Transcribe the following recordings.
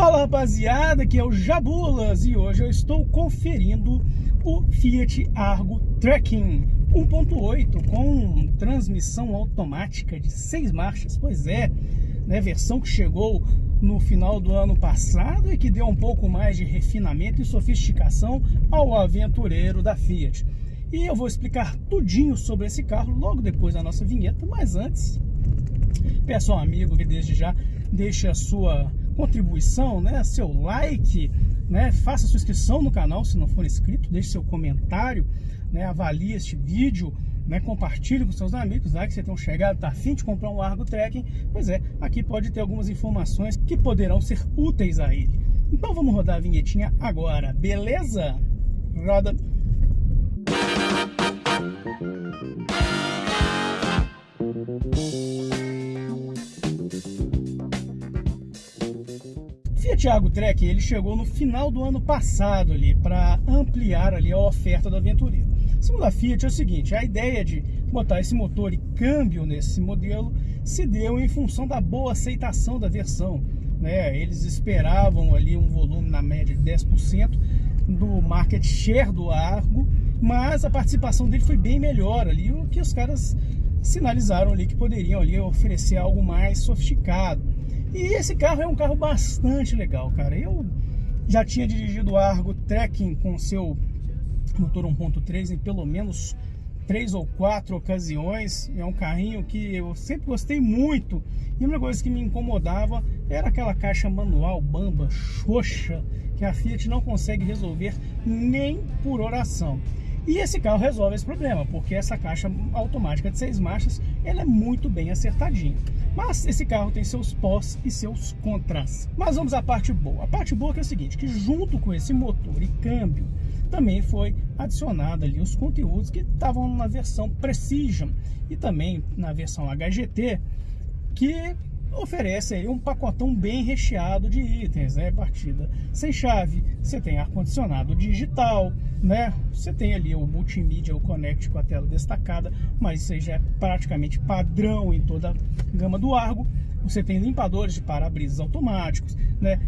Fala rapaziada, aqui é o Jabulas e hoje eu estou conferindo o Fiat Argo Trekking 1.8 com transmissão automática de seis marchas, pois é, né, versão que chegou no final do ano passado e que deu um pouco mais de refinamento e sofisticação ao aventureiro da Fiat. E eu vou explicar tudinho sobre esse carro logo depois da nossa vinheta, mas antes, peço ao amigo que desde já deixe a sua contribuição, né, seu like, né, faça sua inscrição no canal se não for inscrito, deixe seu comentário, né, avalie este vídeo, né, compartilhe com seus amigos, lá que você tem um chegado, tá afim de comprar um Argo Trekking, pois é, aqui pode ter algumas informações que poderão ser úteis a ele. Então vamos rodar a vinhetinha agora, beleza? Roda! Fiat Argo Trek ele chegou no final do ano passado ali para ampliar ali a oferta do aventureiro. Segundo a Fiat é o seguinte, a ideia de botar esse motor e câmbio nesse modelo se deu em função da boa aceitação da versão. Né? Eles esperavam ali um volume na média de 10% do market share do Argo mas a participação dele foi bem melhor ali, o que os caras sinalizaram ali que poderiam ali oferecer algo mais sofisticado. E esse carro é um carro bastante legal, cara. Eu já tinha dirigido o Argo Trekking com seu motor 1.3 em pelo menos três ou quatro ocasiões. É um carrinho que eu sempre gostei muito. E uma coisa que me incomodava era aquela caixa manual bamba, xoxa, que a Fiat não consegue resolver nem por oração. E esse carro resolve esse problema, porque essa caixa automática de seis marchas, ela é muito bem acertadinha. Mas esse carro tem seus pós e seus contras. Mas vamos à parte boa. A parte boa é, é o seguinte, que junto com esse motor e câmbio, também foi adicionado ali os conteúdos que estavam na versão Precision e também na versão HGT, que oferece aí um pacotão bem recheado de itens, né? Partida sem chave, você tem ar-condicionado digital, né? Você tem ali o multimídia, o Connect com a tela destacada, mas isso aí já é praticamente padrão em toda a gama do Argo. Você tem limpadores de para-brisas automáticos, né?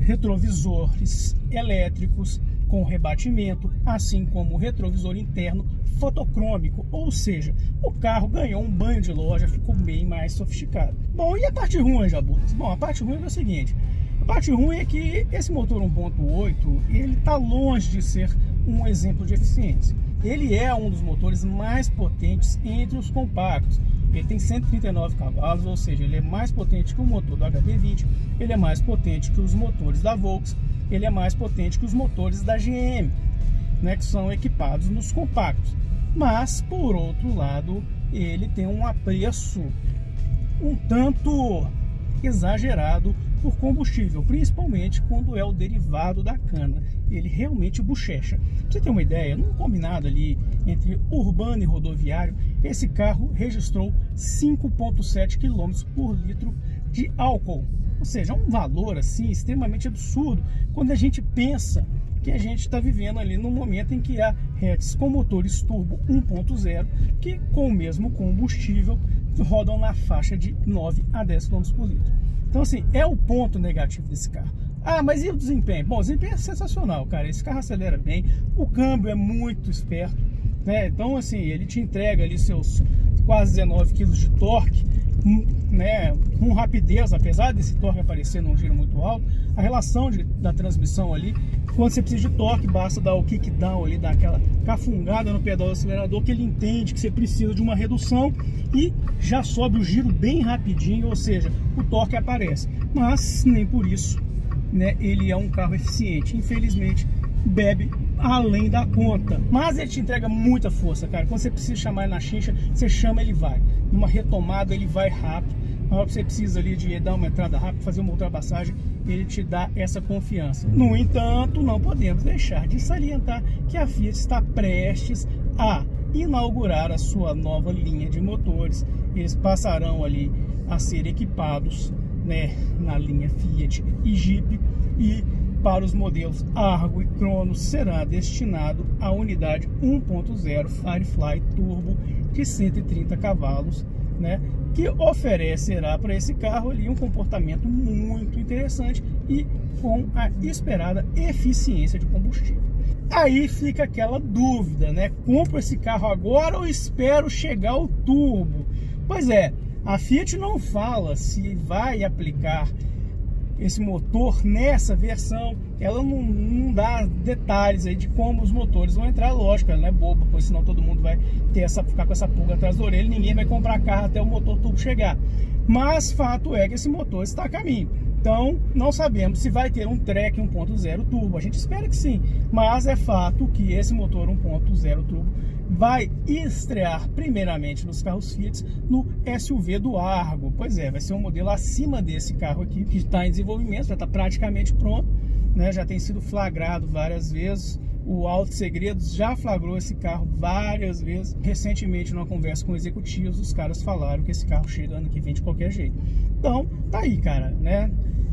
Retrovisores elétricos com rebatimento, assim como o retrovisor interno fotocrômico, ou seja, o carro ganhou um banho de loja, ficou bem mais sofisticado. Bom, e a parte ruim, Jabus? Bom, a parte ruim é o seguinte, a parte ruim é que esse motor 1.8, ele está longe de ser um exemplo de eficiência. Ele é um dos motores mais potentes entre os compactos. Ele tem 139 cavalos, ou seja, ele é mais potente que o motor do HB20, ele é mais potente que os motores da Volkswagen, ele é mais potente que os motores da GM, né, que são equipados nos compactos. Mas, por outro lado, ele tem um apreço um tanto exagerado por combustível, principalmente quando é o derivado da cana. Ele realmente bochecha. Pra você ter uma ideia, num combinado ali entre urbano e rodoviário, esse carro registrou 5,7 km por litro de álcool. Ou seja, um valor assim extremamente absurdo quando a gente pensa que a gente está vivendo ali no momento em que há hatches com motores turbo 1.0 que com o mesmo combustível rodam na faixa de 9 a 10 km por litro. Então assim, é o ponto negativo desse carro. Ah, mas e o desempenho? Bom, o desempenho é sensacional, cara. Esse carro acelera bem, o câmbio é muito esperto, né? Então assim, ele te entrega ali seus quase 19 kg de torque né, com rapidez, apesar desse torque aparecer num giro muito alto, a relação de, da transmissão ali, quando você precisa de torque, basta dar o kick down ali, dar aquela cafungada no pedal do acelerador, que ele entende que você precisa de uma redução e já sobe o giro bem rapidinho, ou seja, o torque aparece. Mas nem por isso, né, ele é um carro eficiente. Infelizmente, bebe além da conta. Mas ele te entrega muita força, cara. Quando você precisa chamar ele na chincha, você chama, ele vai. Numa retomada, ele vai rápido. Na hora que você precisa ali de dar uma entrada rápida, fazer uma ultrapassagem, ele te dá essa confiança. No entanto, não podemos deixar de salientar que a Fiat está prestes a inaugurar a sua nova linha de motores. Eles passarão ali a ser equipados né, na linha Fiat e Jeep e para os modelos Argo e Cronos será destinado à unidade 1.0 Firefly Turbo de 130 cavalos, né? que oferecerá para esse carro ali um comportamento muito interessante e com a esperada eficiência de combustível. Aí fica aquela dúvida, né? Compro esse carro agora ou espero chegar o turbo? Pois é, a Fiat não fala se vai aplicar esse motor nessa versão, ela não, não, dá detalhes aí de como os motores vão entrar, lógico, ela não é boba, pois senão todo mundo vai ter essa, ficar com essa pulga atrás da orelha, ninguém vai comprar carro até o motor turbo chegar. Mas fato é que esse motor está a caminho. Então, não sabemos se vai ter um Trek 1.0 turbo. A gente espera que sim, mas é fato que esse motor 1.0 turbo vai estrear primeiramente nos carros Fiat no SUV do Argo. Pois é, vai ser um modelo acima desse carro aqui, que está em desenvolvimento, já está praticamente pronto, né? já tem sido flagrado várias vezes. O Alto Segredos já flagrou esse carro várias vezes. Recentemente, numa conversa com executivos, os caras falaram que esse carro chega ano que vem de qualquer jeito. Então, tá aí, cara, né?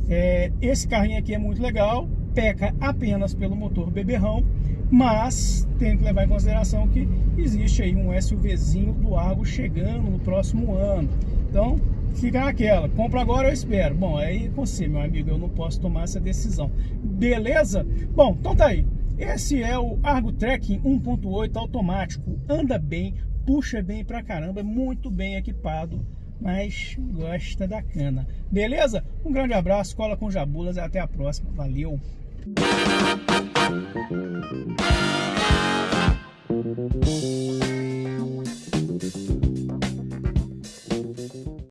É, esse carrinho aqui é muito legal, peca apenas pelo motor beberrão, mas tem que levar em consideração que existe aí um SUVzinho do Argo chegando no próximo ano. Então, fica naquela, compra agora eu espero. Bom, aí você, meu amigo, eu não posso tomar essa decisão. Beleza? Bom, então tá aí. Esse é o Argo Trekking 1.8 automático. Anda bem, puxa bem pra caramba, é muito bem equipado mas gosta da cana. Beleza? Um grande abraço, cola com jabulas e até a próxima. Valeu! Música